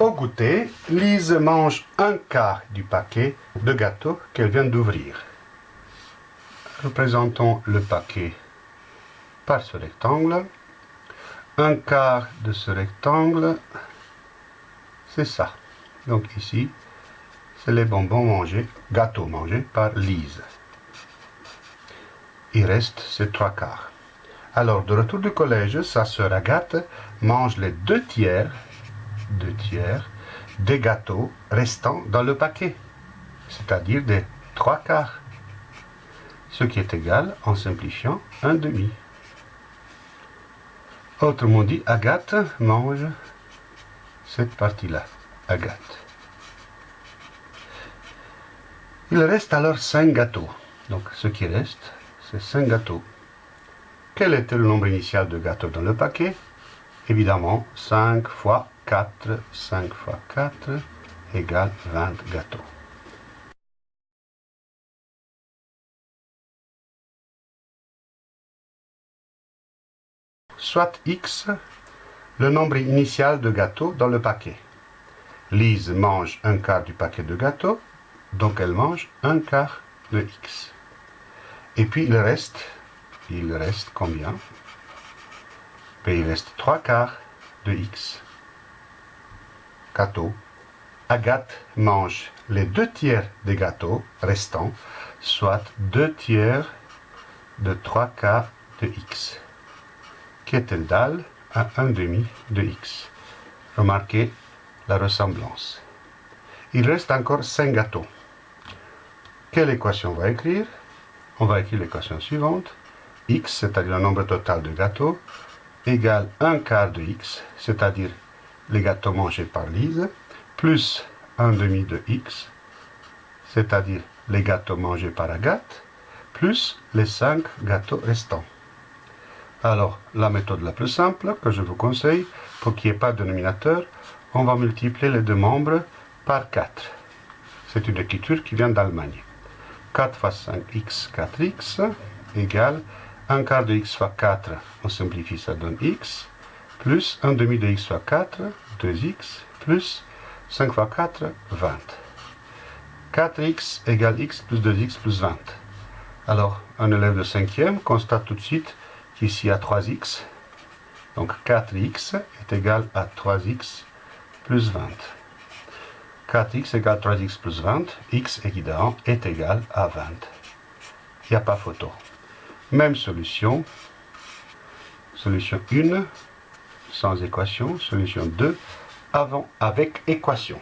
Au goûter, Lise mange un quart du paquet de gâteaux qu'elle vient d'ouvrir. Représentons le paquet par ce rectangle. Un quart de ce rectangle, c'est ça. Donc ici, c'est les bonbons mangés, gâteaux mangés par Lise. Il reste ces trois quarts. Alors, de retour du collège, sa sœur Agathe mange les deux tiers, deux tiers des gâteaux restants dans le paquet, c'est-à-dire des trois quarts, ce qui est égal, en simplifiant, un demi. Autrement dit, Agathe mange cette partie-là, Agathe. Il reste alors cinq gâteaux. Donc, ce qui reste, c'est cinq gâteaux. Quel était le nombre initial de gâteaux dans le paquet? Évidemment, 5 fois 4, 5 fois 4 égale 20 gâteaux. Soit x, le nombre initial de gâteaux dans le paquet. Lise mange un quart du paquet de gâteaux, donc elle mange un quart de x. Et puis il reste il reste combien? Ben, Il reste 3 quarts de x. Gâteau. Agathe mange les deux tiers des gâteaux restants, soit 2 tiers de 3 quarts de x, égal à 1 demi de x. Remarquez la ressemblance. Il reste encore 5 gâteaux. Quelle équation on va écrire? On va écrire l'équation suivante x, c'est-à-dire le nombre total de gâteaux, égale 1 quart de x, c'est-à-dire les gâteaux mangés par Lise, plus 1 demi de x, c'est-à-dire les gâteaux mangés par Agathe, plus les 5 gâteaux restants. Alors, la méthode la plus simple que je vous conseille, pour qu'il n'y ait pas de dénominateur, on va multiplier les deux membres par 4. C'est une écriture qui vient d'Allemagne. 4 fois 5x, 4x, égale 1 quart de x fois 4, on simplifie, ça donne x, plus 1 demi de x fois 4, 2x, plus 5 fois 4, 20. 4x égale x plus 2x plus 20. Alors, un élève de 5e constate tout de suite qu'ici il y a 3x. Donc 4x est égal à 3x plus 20. 4x égale 3x plus 20, x évidemment est égal à 20. Il n'y a pas photo. Même solution. Solution 1 sans équation. Solution 2 avant avec équation.